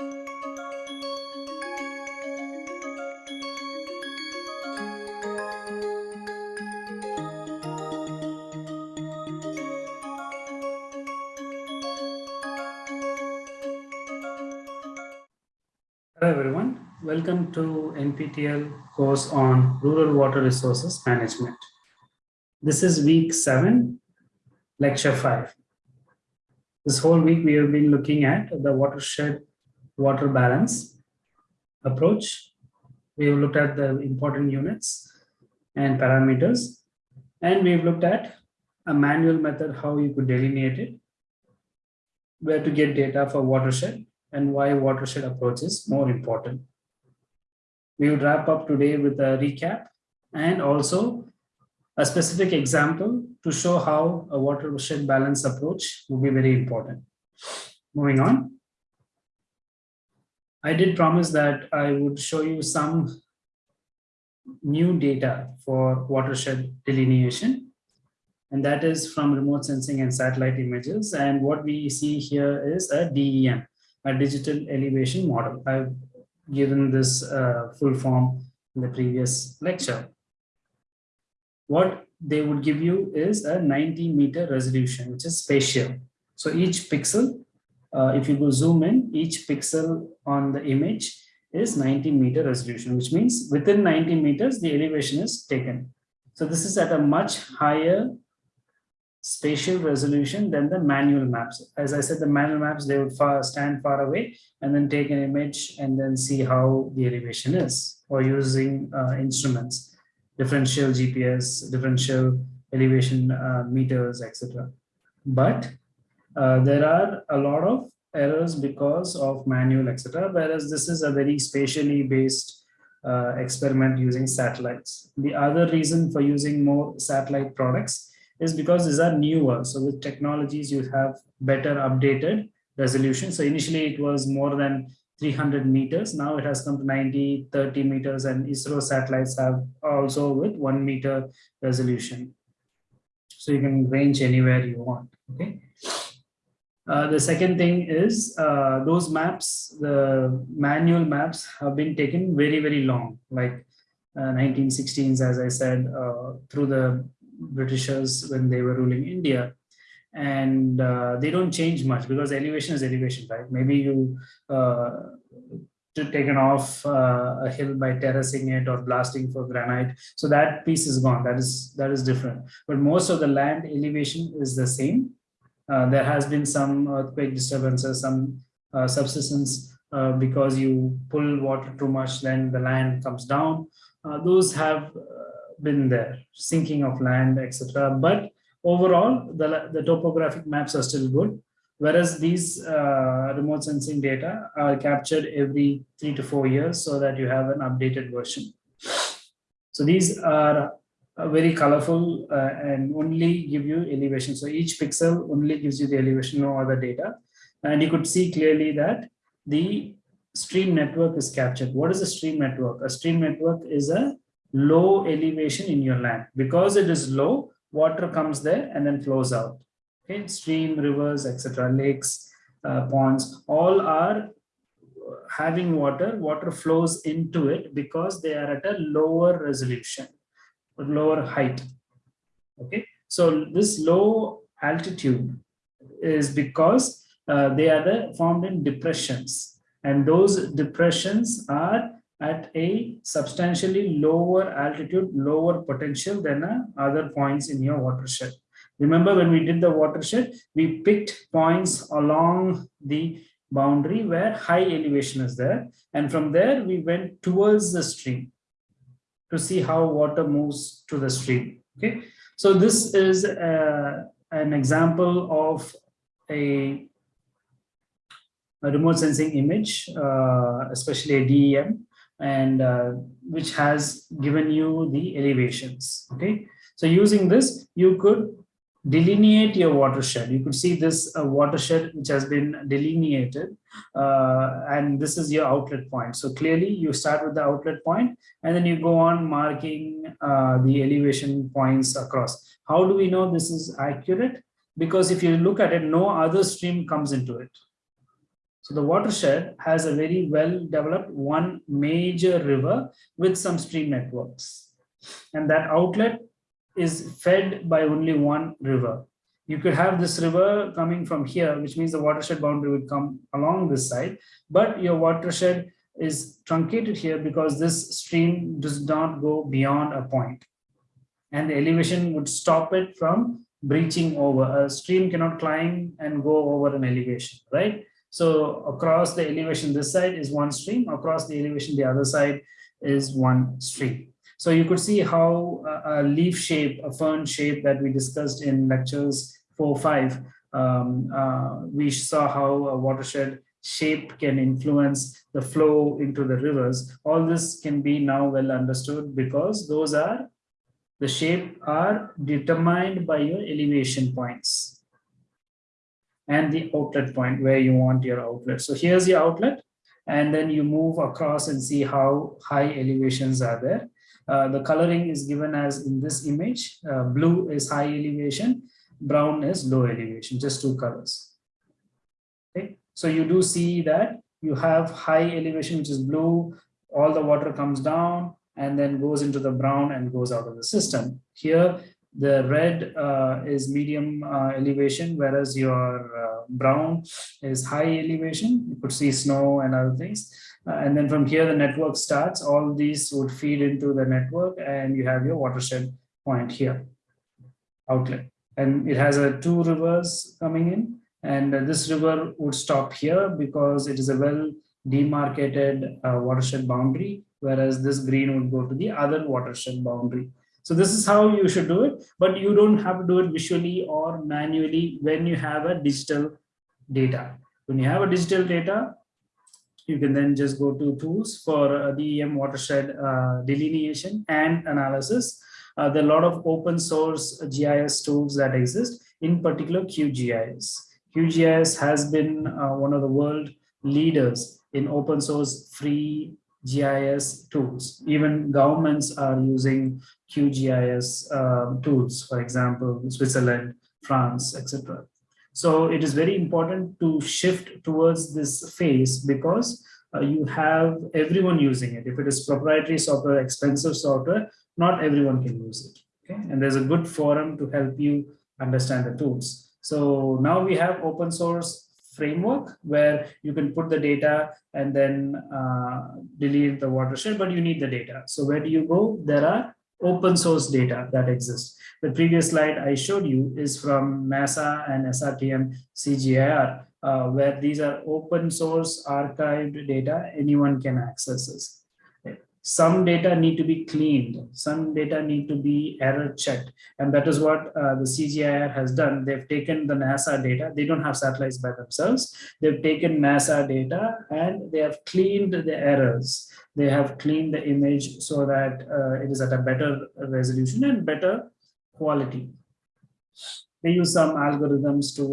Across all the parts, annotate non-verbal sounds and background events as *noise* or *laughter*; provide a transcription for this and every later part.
Hello everyone, welcome to NPTEL course on Rural Water Resources Management. This is week seven, lecture five. This whole week we have been looking at the watershed water balance approach. We have looked at the important units and parameters, and we've looked at a manual method, how you could delineate it, where to get data for watershed, and why watershed approach is more important. We would wrap up today with a recap and also a specific example to show how a watershed balance approach will be very important. Moving on. I did promise that I would show you some new data for watershed delineation and that is from remote sensing and satellite images and what we see here is a DEM a digital elevation model. I've given this uh, full form in the previous lecture. What they would give you is a 90 meter resolution, which is spatial. So each pixel, uh, if you go zoom in, each pixel on the image is 90 meter resolution, which means within 90 meters, the elevation is taken. So this is at a much higher spatial resolution than the manual maps. As I said, the manual maps, they would far, stand far away and then take an image and then see how the elevation is or using uh, instruments, differential GPS, differential elevation uh, meters, etc. But uh, there are a lot of errors because of manual, etc. Whereas this is a very spatially based uh, experiment using satellites. The other reason for using more satellite products is because these are newer. So with technologies, you have better updated resolution. So initially it was more than 300 meters. Now it has come to 90, 30 meters and ISRO satellites have also with one meter resolution. So you can range anywhere you want, okay? Uh, the second thing is uh, those maps, the manual maps have been taken very, very long, like uh, 1916s, as I said, uh, through the Britishers when they were ruling India. And uh, they don't change much because elevation is elevation, right? Maybe you to taken off uh, a hill by terracing it or blasting for granite. So that piece is gone. That is that is different. But most of the land elevation is the same. Uh, there has been some earthquake disturbances, some uh, subsidence uh, because you pull water too much, then the land comes down. Those have been there, sinking of land, etc. But overall, the, the topographic maps are still good. Whereas these uh, remote sensing data are captured every three to four years so that you have an updated version. So these are very colorful uh, and only give you elevation. So each pixel only gives you the elevation, no other data. And you could see clearly that the stream network is captured. What is a stream network? A stream network is a low elevation in your land. Because it is low, water comes there and then flows out. Okay, stream, rivers, etc., lakes, uh, ponds, all are having water. Water flows into it because they are at a lower resolution, lower height. Okay, so this low altitude is because uh, they are the, formed in depressions, and those depressions are at a substantially lower altitude, lower potential than uh, other points in your watershed. Remember when we did the watershed, we picked points along the boundary where high elevation is there. And from there, we went towards the stream to see how water moves to the stream. Okay, so this is uh, an example of a, a remote sensing image, uh, especially a DEM and uh, which has given you the elevations okay so using this you could delineate your watershed. You could see this uh, watershed which has been delineated uh, and this is your outlet point. So clearly you start with the outlet point and then you go on marking uh, the elevation points across. How do we know this is accurate? Because if you look at it no other stream comes into it. So the watershed has a very well developed one major river with some stream networks. And that outlet is fed by only one river. You could have this river coming from here, which means the watershed boundary would come along this side, but your watershed is truncated here because this stream does not go beyond a point and the elevation would stop it from breaching over. A stream cannot climb and go over an elevation, right? So across the elevation, this side is one stream, across the elevation, the other side is one stream. So you could see how a leaf shape, a fern shape that we discussed in lectures four, five, um, uh, we saw how a watershed shape can influence the flow into the rivers. All this can be now well understood because those are the shape are determined by your elevation points and the outlet point where you want your outlet. So here's your outlet and then you move across and see how high elevations are there. Uh, the coloring is given as in this image. Uh, blue is high elevation, brown is low elevation, just two colors. Okay, so you do see that you have high elevation, which is blue, all the water comes down, and then goes into the brown and goes out of the system. Here, the red uh, is medium uh, elevation, whereas your uh, brown is high elevation. You could see snow and other things. Uh, and then from here, the network starts. All these would feed into the network and you have your watershed point here, outlet. And it has a two rivers coming in. And this river would stop here because it is a well demarcated uh, watershed boundary whereas this green would go to the other watershed boundary. So this is how you should do it, but you don't have to do it visually or manually when you have a digital data. When you have a digital data, you can then just go to tools for DEM watershed uh, delineation and analysis. Uh, there are a lot of open source GIS tools that exist, in particular QGIS. QGIS has been uh, one of the world leaders in open source free GIS tools. Even governments are using QGIS uh, tools, for example, Switzerland, France, etc. So it is very important to shift towards this phase because uh, you have everyone using it. If it is proprietary software, expensive software, not everyone can use it. Okay, and there's a good forum to help you understand the tools. So now we have open source framework where you can put the data and then uh, delete the watershed, but you need the data. So where do you go? There are open source data that exists. The previous slide I showed you is from NASA and SRTM CGIAR, uh, where these are open source archived data, anyone can access this some data need to be cleaned, some data need to be error checked. And that is what uh, the CGIAR has done. They've taken the NASA data, they don't have satellites by themselves. They've taken NASA data and they have cleaned the errors. They have cleaned the image so that uh, it is at a better resolution and better quality. They use some algorithms to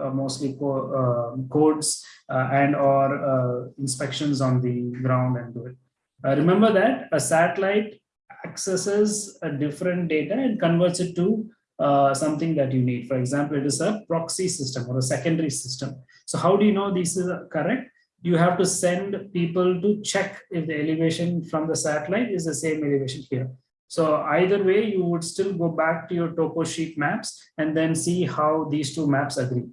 uh, mostly co uh, codes uh, and or uh, inspections on the ground and do it. Uh, remember that a satellite accesses a different data and converts it to uh, something that you need. For example, it is a proxy system or a secondary system. So how do you know this is correct? You have to send people to check if the elevation from the satellite is the same elevation here. So either way, you would still go back to your topo sheet maps and then see how these two maps agree.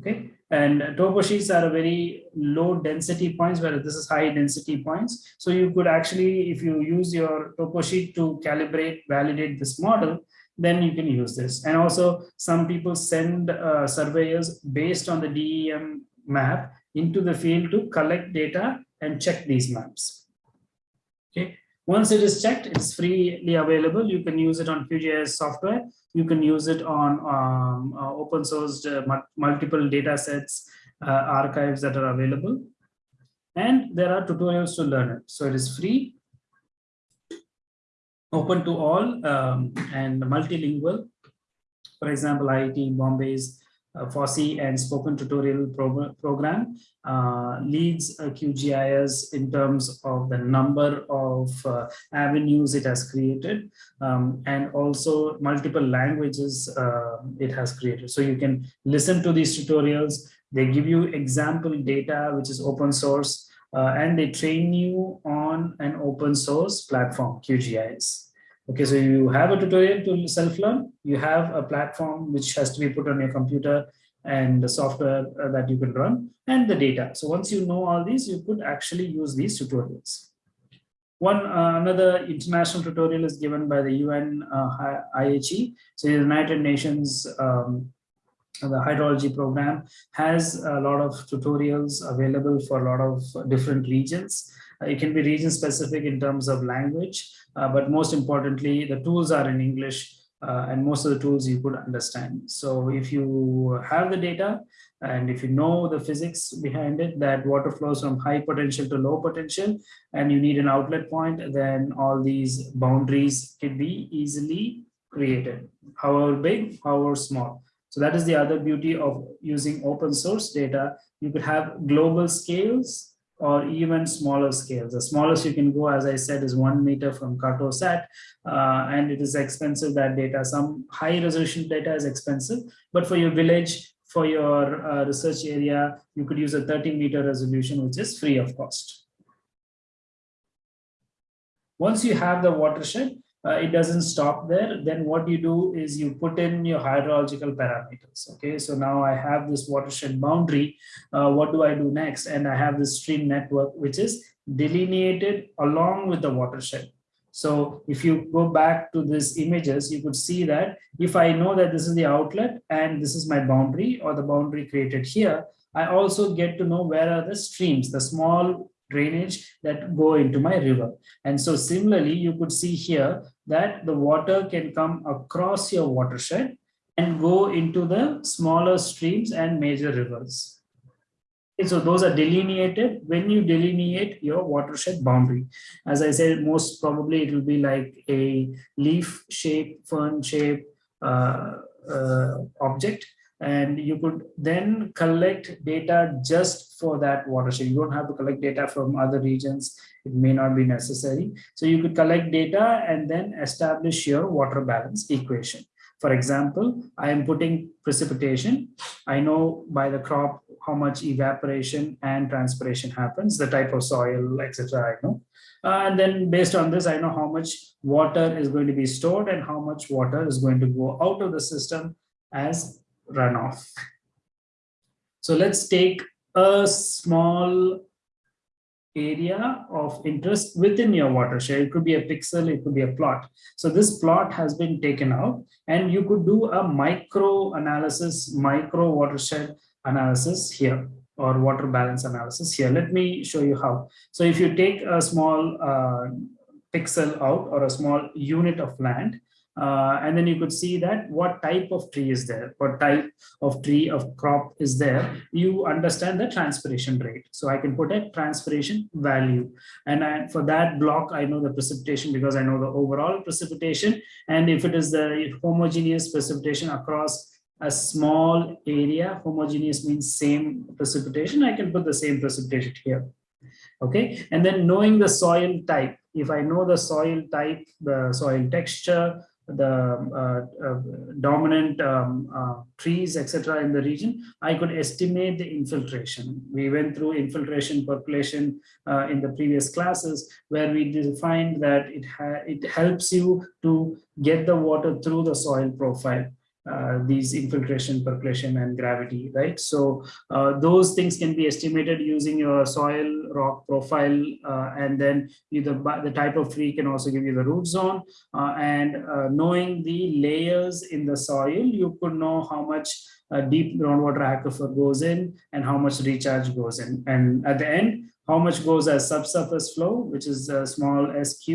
Okay, and topo sheets are a very low density points, whereas this is high density points. So you could actually, if you use your topo sheet to calibrate, validate this model, then you can use this. And also some people send uh, surveyors based on the DEM map into the field to collect data and check these maps. Okay. Once it is checked, it's freely available. You can use it on QGIS software you can use it on um, uh, open sourced uh, multiple data sets, uh, archives that are available. And there are tutorials to learn it. So it is free, open to all um, and multilingual. For example, IIT Bombay's uh, FOSSEE and spoken tutorial pro program uh, leads uh, QGIS in terms of the number of uh, avenues it has created um, and also multiple languages uh, it has created. So you can listen to these tutorials, They give you example data, which is open source, uh, and they train you on an open source platform, QGIS. Okay, so you have a tutorial to self-learn, you have a platform which has to be put on your computer and the software uh, that you can run and the data. So once you know all these, you could actually use these tutorials. One uh, another international tutorial is given by the UN uh, IHE, so the United Nations um, the hydrology program has a lot of tutorials available for a lot of different regions. Uh, it can be region specific in terms of language, uh, but most importantly, the tools are in English uh, and most of the tools you could understand. So if you have the data and if you know the physics behind it, that water flows from high potential to low potential and you need an outlet point, then all these boundaries can be easily created, however big, however small. So that is the other beauty of using open source data. You could have global scales or even smaller scales. The smallest you can go, as I said, is one meter from Cartosat, uh, and it is expensive, that data. Some high resolution data is expensive, but for your village, for your uh, research area, you could use a 30 meter resolution, which is free of cost. Once you have the watershed, uh, it doesn't stop there. Then what you do is you put in your hydrological parameters. Okay, so now I have this watershed boundary. Uh, what do I do next? And I have this stream network, which is delineated along with the watershed. So if you go back to these images, you could see that if I know that this is the outlet and this is my boundary or the boundary created here, I also get to know where are the streams, the small drainage that go into my river. And so similarly, you could see here that the water can come across your watershed and go into the smaller streams and major rivers. So those are delineated when you delineate your watershed boundary. As I said, most probably it will be like a leaf shape, fern shape uh, uh, object and you could then collect data just for that watershed. You don't have to collect data from other regions. It may not be necessary. So you could collect data and then establish your water balance equation. For example, I am putting precipitation. I know by the crop how much evaporation and transpiration happens, the type of soil, etc. I know. Uh, and then based on this, I know how much water is going to be stored and how much water is going to go out of the system as runoff. So let's take a small area of interest within your watershed. It could be a pixel, it could be a plot. So this plot has been taken out and you could do a micro analysis, micro watershed analysis here or water balance analysis here. Let me show you how. So if you take a small uh, pixel out or a small unit of land uh, and then you could see that what type of tree is there, what type of tree of crop is there. You understand the transpiration rate. So I can put a transpiration value. And I, for that block, I know the precipitation because I know the overall precipitation. And if it is the homogeneous precipitation across a small area, homogeneous means same precipitation, I can put the same precipitation here. Okay, and then knowing the soil type, if I know the soil type, the soil texture, the uh, uh, dominant um, uh, trees, etc. in the region, I could estimate the infiltration. We went through infiltration percolation uh, in the previous classes where we defined that it, it helps you to get the water through the soil profile uh, these infiltration, percolation, and gravity, right? So uh, those things can be estimated using your soil rock profile, uh, and then the, the type of tree can also give you the root zone. Uh, and uh, knowing the layers in the soil, you could know how much deep groundwater aquifer goes in and how much recharge goes in. And at the end, how much goes as subsurface flow, which is small SQ,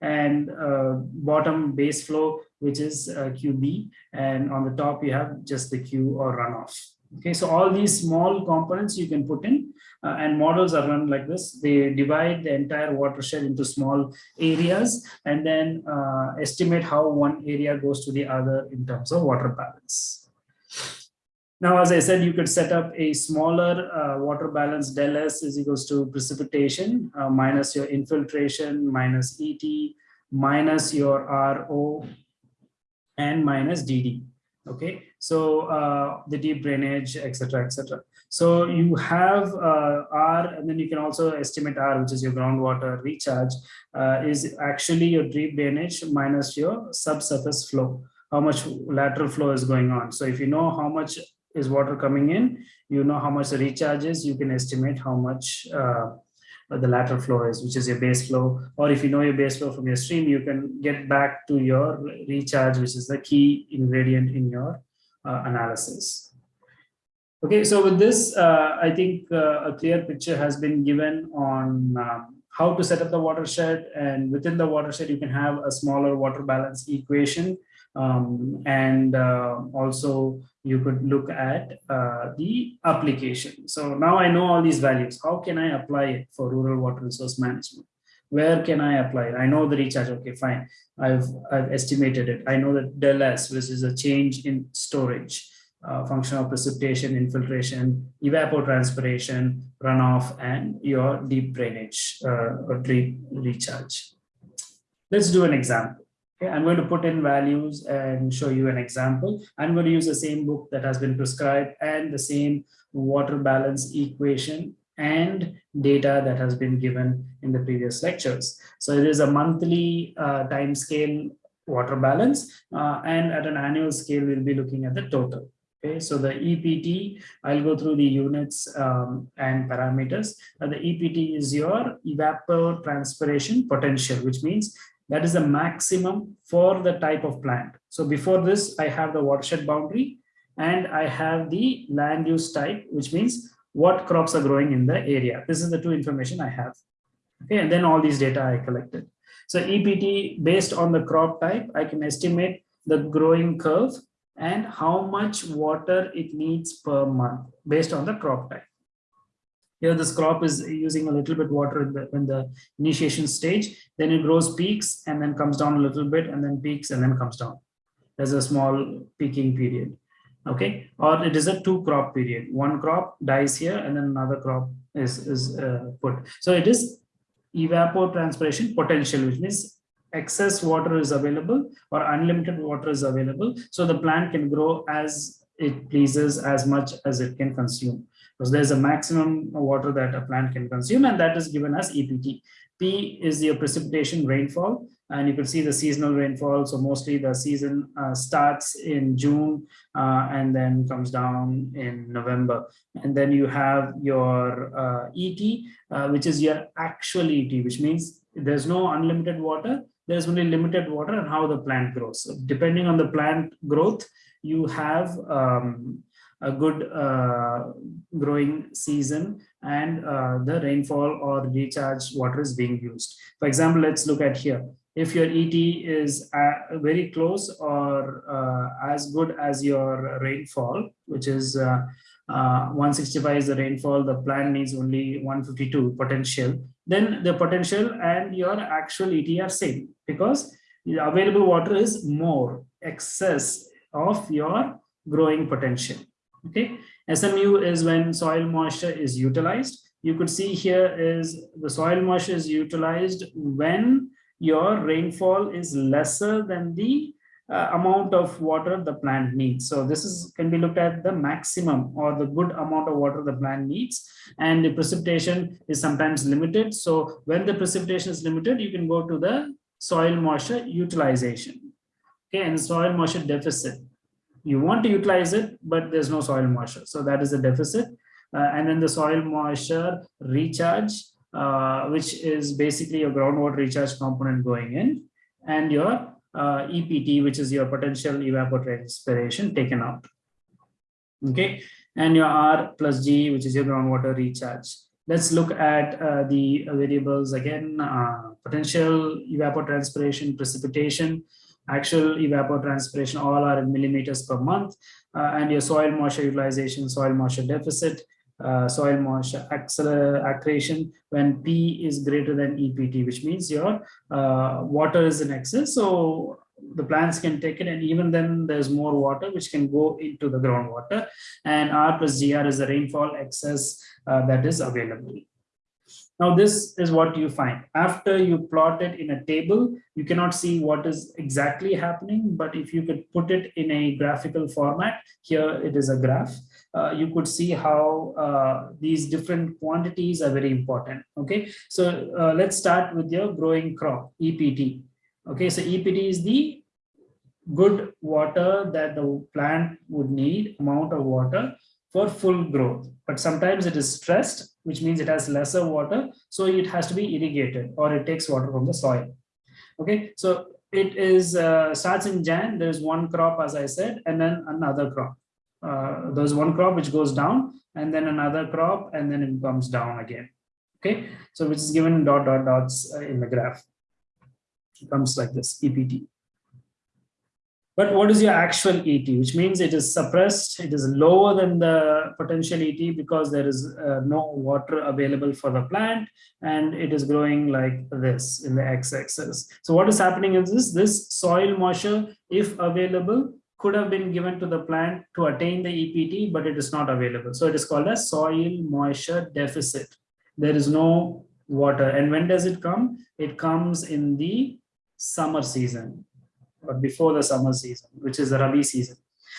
and uh, bottom base flow, which is uh, QB, and on the top you have just the Q or runoff. Okay, so all these small components you can put in, uh, and models are run like this. They divide the entire watershed into small areas, and then uh, estimate how one area goes to the other in terms of water balance. Now, as I said, you could set up a smaller uh, water balance del S is equals to precipitation uh, minus your infiltration minus ET minus your RO and minus DD. Okay, so uh, the deep drainage, etc., etc. So you have uh, R, and then you can also estimate R, which is your groundwater recharge, uh, is actually your deep drainage minus your subsurface flow. How much lateral flow is going on. So if you know how much is water coming in, you know how much the recharge is, you can estimate how much uh, the lateral flow is, which is your base flow. Or if you know your base flow from your stream, you can get back to your recharge, which is the key ingredient in your uh, analysis. Okay, so with this, uh, I think uh, a clear picture has been given on um, how to set up the watershed and within the watershed, you can have a smaller water balance equation um, and uh, also you could look at uh, the application. So now I know all these values. How can I apply it for rural water resource management? Where can I apply it? I know the recharge. Okay, fine. I've, I've estimated it. I know that del S, which is a change in storage, uh, function of precipitation, infiltration, evapotranspiration, runoff, and your deep drainage uh, or deep recharge. Let's do an example. Okay, I'm going to put in values and show you an example. I'm going to use the same book that has been prescribed and the same water balance equation and data that has been given in the previous lectures. So it is a monthly uh, time scale water balance uh, and at an annual scale, we'll be looking at the total. Okay, so the EPT, I'll go through the units um, and parameters. Uh, the EPT is your evapotranspiration potential, which means that is the maximum for the type of plant. So before this, I have the watershed boundary and I have the land use type, which means what crops are growing in the area. This is the two information I have. Okay, and then all these data I collected. So EPT based on the crop type, I can estimate the growing curve and how much water it needs per month based on the crop type. Here this crop is using a little bit water in the, in the initiation stage, then it grows peaks and then comes down a little bit and then peaks and then comes down. There's a small peaking period. Okay, or it is a two crop period. One crop dies here and then another crop is, is uh, put. So it is evapotranspiration potential, which means excess water is available or unlimited water is available. So the plant can grow as it pleases as much as it can consume because there's a maximum water that a plant can consume and that is given as EPT. P is your precipitation rainfall and you can see the seasonal rainfall. So mostly the season uh, starts in June uh, and then comes down in November. And then you have your uh, ET, uh, which is your actual ET, which means there's no unlimited water. There's only limited water and how the plant grows. So depending on the plant growth, you have um, a good uh, growing season and uh, the rainfall or recharge water is being used. For example, let's look at here. If your ET is uh, very close or uh, as good as your rainfall, which is uh, uh, 165 is the rainfall, the plant needs only 152 potential, then the potential and your actual ET are same because the available water is more excess of your growing potential. Okay, SMU is when soil moisture is utilized. You could see here is the soil moisture is utilized when your rainfall is lesser than the uh, amount of water the plant needs. So this is can be looked at the maximum or the good amount of water the plant needs and the precipitation is sometimes limited. So when the precipitation is limited, you can go to the soil moisture utilization. Okay, and soil moisture deficit you want to utilize it, but there's no soil moisture. So that is a deficit. Uh, and then the soil moisture recharge, uh, which is basically your groundwater recharge component going in, and your uh, EPT, which is your potential evapotranspiration taken out. Okay, and your R plus G, which is your groundwater recharge. Let's look at uh, the variables again, uh, potential evapotranspiration, precipitation, actual evapotranspiration, all are in millimeters per month, uh, and your soil moisture utilization, soil moisture deficit, uh, soil moisture accretion when P is greater than EPT, which means your uh, water is in excess. So the plants can take it and even then there's more water which can go into the groundwater and R plus GR is the rainfall excess uh, that is available. Now, this is what you find. After you plot it in a table, you cannot see what is exactly happening, but if you could put it in a graphical format, here it is a graph, uh, you could see how uh, these different quantities are very important. Okay, so uh, let's start with your growing crop, EPT. Okay, so EPT is the good water that the plant would need, amount of water for full growth. But sometimes it is stressed, which means it has lesser water. So it has to be irrigated or it takes water from the soil. Okay, so it is uh, starts in Jan, there's one crop, as I said, and then another crop. Uh, there's one crop which goes down and then another crop and then it comes down again. Okay, so which is given dot dot dots uh, in the graph. It comes like this, EPT. But what is your actual ET, which means it is suppressed, it is lower than the potential ET because there is uh, no water available for the plant and it is growing like this in the x-axis. So what is happening is this, this soil moisture, if available, could have been given to the plant to attain the EPT, but it is not available. So it is called a soil moisture deficit. There is no water. And when does it come? It comes in the summer season or before the summer season, which is the Rabi season.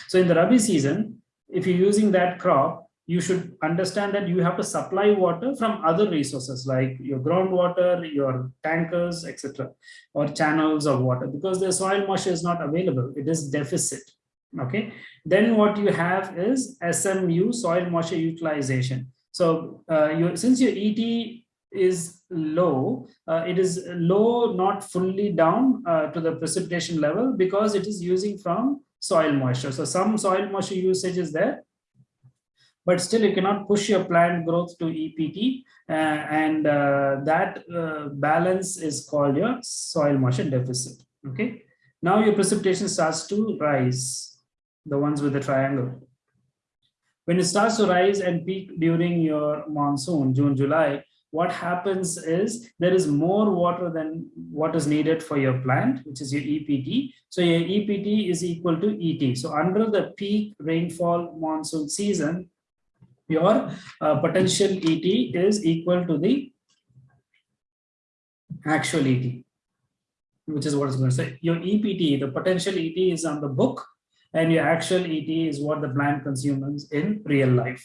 So in the Rabi season, if you're using that crop, you should understand that you have to supply water from other resources like your groundwater, your tankers, etc., or channels of water because the soil moisture is not available. It is deficit. Okay. Then what you have is SMU, soil moisture utilization. So uh, you, since your ET is low, uh, it is low, not fully down uh, to the precipitation level because it is using from soil moisture. So some soil moisture usage is there, but still you cannot push your plant growth to EPT uh, and uh, that uh, balance is called your soil moisture deficit. Okay. Now your precipitation starts to rise, the ones with the triangle. When it starts to rise and peak during your monsoon, June, July, what happens is there is more water than what is needed for your plant, which is your EPT. So your EPT is equal to ET. So under the peak rainfall monsoon season, your uh, potential ET is equal to the actual ET, which is what it's going to say. Your EPT, the potential ET is on the book, and your actual ET is what the plant consumes in real life.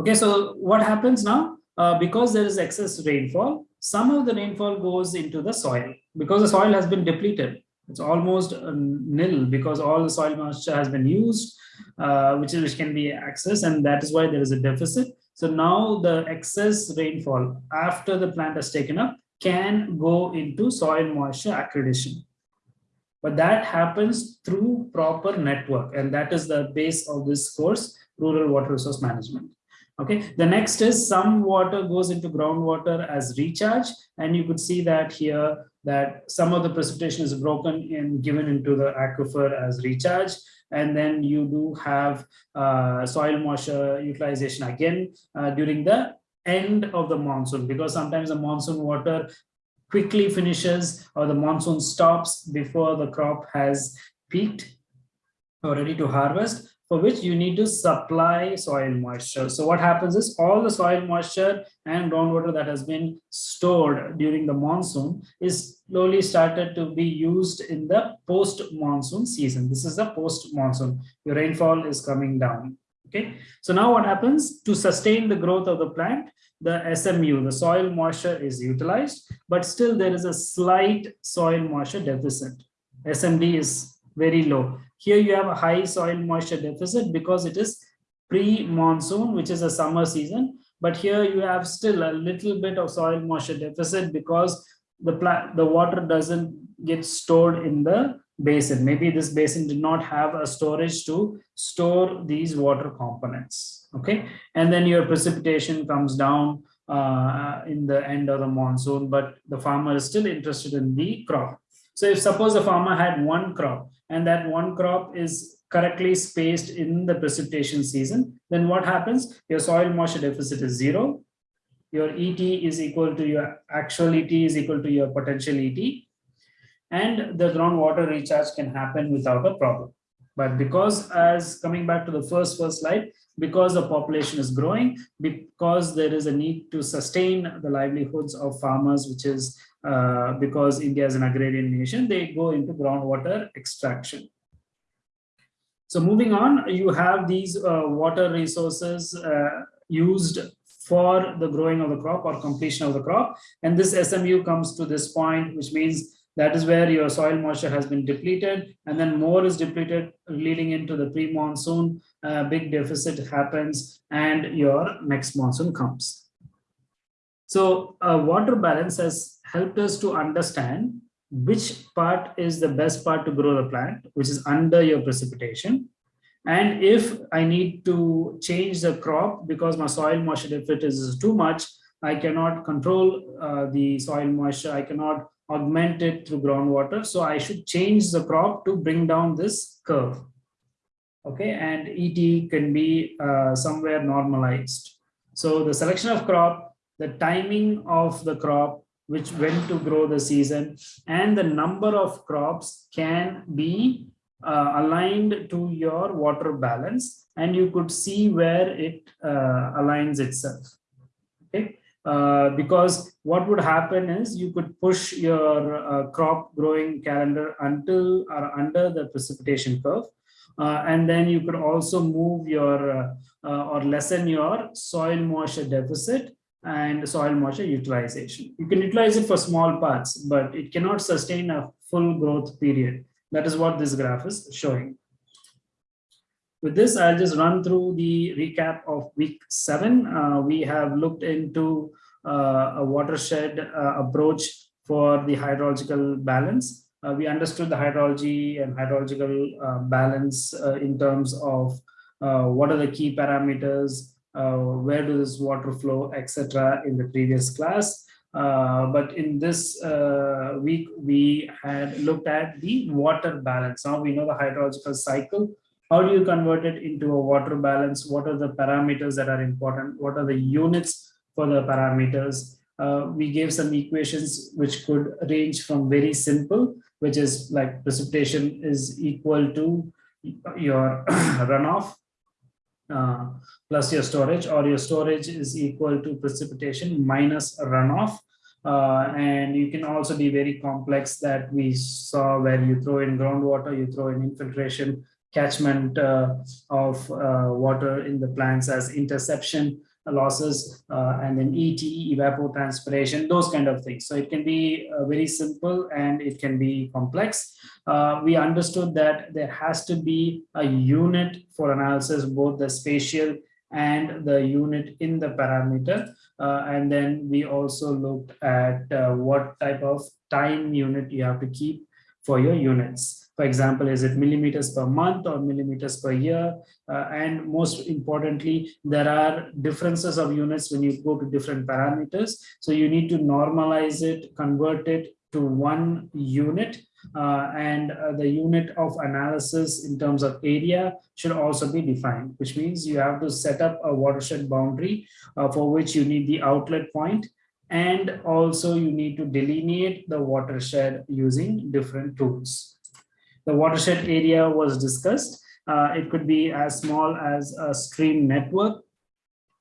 Okay, so what happens now? Uh, because there is excess rainfall, some of the rainfall goes into the soil because the soil has been depleted. It's almost uh, nil because all the soil moisture has been used, uh, which, is, which can be accessed, and that is why there is a deficit. So now the excess rainfall after the plant has taken up can go into soil moisture accretion. But that happens through proper network, and that is the base of this course, Rural Water Resource Management. Okay, the next is some water goes into groundwater as recharge, and you could see that here that some of the precipitation is broken and given into the aquifer as recharge, and then you do have uh, soil moisture utilization again uh, during the end of the monsoon because sometimes the monsoon water quickly finishes or the monsoon stops before the crop has peaked or ready to harvest for which you need to supply soil moisture. So what happens is all the soil moisture and groundwater that has been stored during the monsoon is slowly started to be used in the post-monsoon season. This is the post-monsoon. Your rainfall is coming down. Okay. So now what happens to sustain the growth of the plant? The SMU, the soil moisture is utilized, but still there is a slight soil moisture deficit. SMD is very low. Here you have a high soil moisture deficit because it is pre-monsoon, which is a summer season. But here you have still a little bit of soil moisture deficit because the the water doesn't get stored in the basin. Maybe this basin did not have a storage to store these water components. Okay, and then your precipitation comes down uh, in the end of the monsoon, but the farmer is still interested in the crop. So if suppose the farmer had one crop and that one crop is correctly spaced in the precipitation season, then what happens? Your soil moisture deficit is zero. Your ET is equal to your actual ET is equal to your potential ET. And the groundwater recharge can happen without a problem. But because as coming back to the first first slide, because the population is growing, because there is a need to sustain the livelihoods of farmers, which is uh, because India is an agrarian nation, they go into groundwater extraction. So moving on, you have these uh, water resources uh, used for the growing of the crop or completion of the crop. And this SMU comes to this point, which means that is where your soil moisture has been depleted and then more is depleted leading into the pre-monsoon, uh, big deficit happens and your next monsoon comes. So uh, water balance has helped us to understand which part is the best part to grow the plant, which is under your precipitation. And if I need to change the crop because my soil moisture deficit is too much, I cannot control uh, the soil moisture. I cannot augment it through groundwater. So I should change the crop to bring down this curve. Okay, and ET can be uh, somewhere normalized. So the selection of crop, the timing of the crop, which when to grow the season, and the number of crops can be uh, aligned to your water balance, and you could see where it uh, aligns itself. Okay, uh, because what would happen is you could push your uh, crop growing calendar until or under the precipitation curve. Uh, and then you could also move your uh, or lessen your soil moisture deficit and soil moisture utilization. You can utilize it for small parts, but it cannot sustain a full growth period. That is what this graph is showing. With this, I'll just run through the recap of week seven. Uh, we have looked into uh, a watershed uh, approach for the hydrological balance. Uh, we understood the hydrology and hydrological uh, balance uh, in terms of what are the key parameters, where does water flow, etc. in the previous class. Uh, but in this uh, week, we had looked at the water balance. Now we know the hydrological cycle. How do you convert it into a water balance? What are the parameters that are important? What are the units for the parameters? Uh, we gave some equations which could range from very simple, which is like precipitation is equal to your *clears throat* runoff uh, plus your storage or your storage is equal to precipitation minus runoff. Uh, and you can also be very complex that we saw where you throw in groundwater, you throw in infiltration, catchment uh, of uh, water in the plants as interception losses, uh, and then ET, evapotranspiration, those kind of things. So it can be uh, very simple and it can be complex. Uh, we understood that there has to be a unit for analysis, both the spatial and the unit in the parameter. Uh, and then we also looked at uh, what type of time unit you have to keep for your units. For example, is it millimeters per month or millimeters per year? Uh, and most importantly, there are differences of units when you go to different parameters. So you need to normalize it, convert it to one unit uh, and uh, the unit of analysis in terms of area should also be defined, which means you have to set up a watershed boundary uh, for which you need the outlet point and also you need to delineate the watershed using different tools. The watershed area was discussed. Uh, it could be as small as a stream network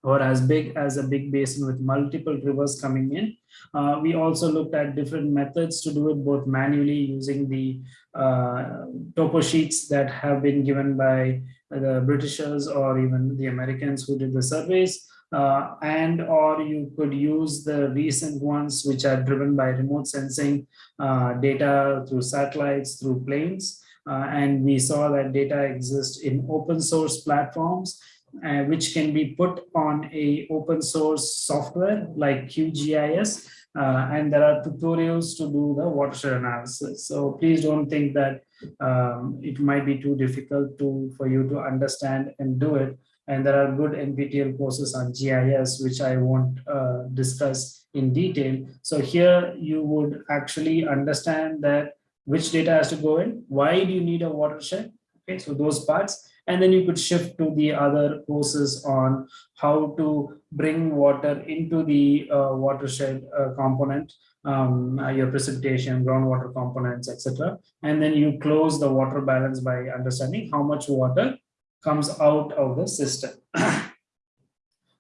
or as big as a big basin with multiple rivers coming in. Uh, we also looked at different methods to do it both manually using the uh, topo sheets that have been given by the Britishers or even the Americans who did the surveys. Uh, and or you could use the recent ones which are driven by remote sensing uh, data through satellites, through planes. Uh, and we saw that data exists in open source platforms, uh, which can be put on a open source software like QGIS. Uh, and there are tutorials to do the watershed analysis. So please don't think that um, it might be too difficult to for you to understand and do it. And there are good NPTEL courses on GIS, which I won't uh, discuss in detail. So here you would actually understand that which data has to go in, why do you need a watershed? Okay, so those parts. And then you could shift to the other courses on how to bring water into the uh, watershed uh, component, um, your precipitation, groundwater components, etc. And then you close the water balance by understanding how much water comes out of the system. *clears throat*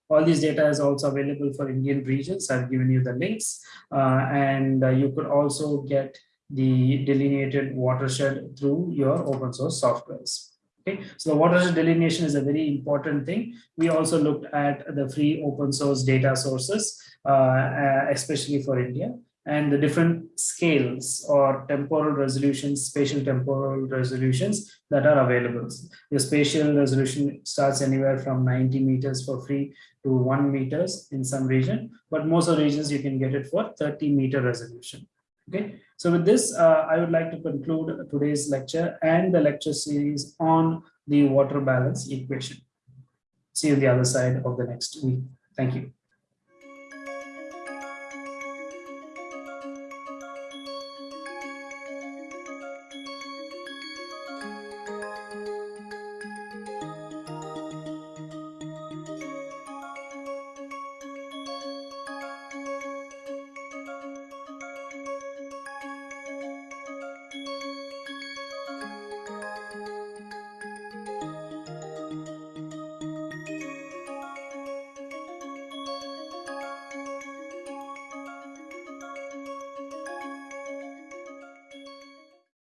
All these data is also available for Indian regions. I've given you the links uh, and uh, you could also get the delineated watershed through your open source softwares. Okay, so the watershed delineation is a very important thing. We also looked at the free open source data sources, uh, uh especially for India and the different scales or temporal resolutions, spatial temporal resolutions that are available. The spatial resolution starts anywhere from 90 meters for free to one meters in some region, but most of the regions you can get it for 30 meter resolution. Okay, so with this, uh, I would like to conclude today's lecture and the lecture series on the water balance equation. See you on the other side of the next week. Thank you.